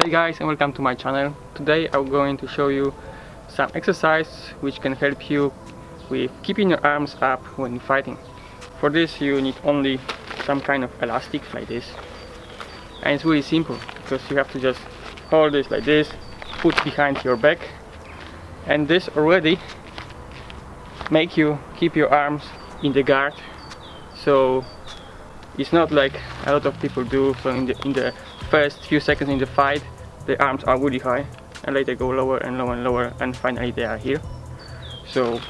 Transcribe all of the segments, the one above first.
Hey guys and welcome to my channel. Today I'm going to show you some exercise which can help you with keeping your arms up when fighting. For this you need only some kind of elastic like this and it's really simple because you have to just hold this like this, put behind your back and this already make you keep your arms in the guard so it's not like a lot of people do so in the in the first few seconds in the fight the arms are really high and later go lower and lower and lower and finally they are here. So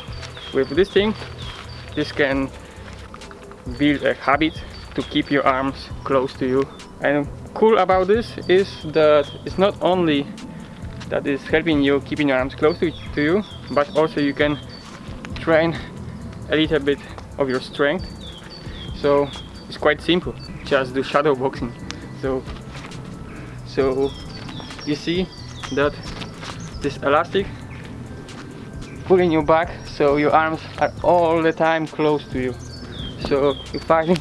with this thing this can build a habit to keep your arms close to you. And cool about this is that it's not only that is helping you keeping your arms close to, to you but also you can train a little bit of your strength. So it's quite simple just do shadow boxing so so you see that this elastic pulling you back so your arms are all the time close to you so you're fighting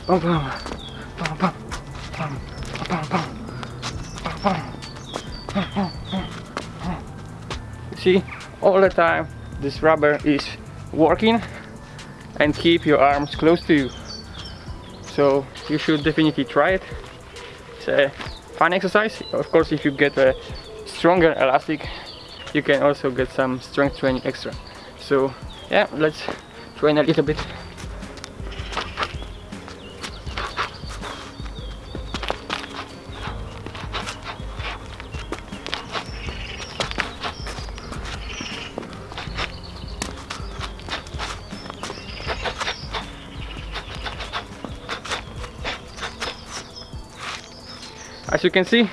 see all the time this rubber is working and keep your arms close to you so you should definitely try it. It's a fun exercise. Of course if you get a stronger elastic you can also get some strength training extra. So yeah let's train a little bit as you can see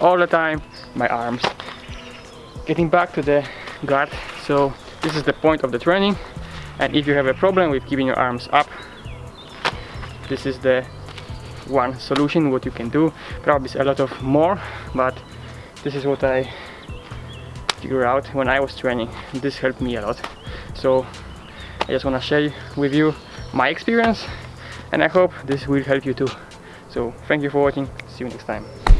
all the time my arms. Getting back to the guard so this is the point of the training. And if you have a problem with keeping your arms up this is the one solution what you can do. Probably a lot of more but this is what I figured out when I was training. This helped me a lot. So I just want to share with you my experience and I hope this will help you too. So thank you for watching See you next time.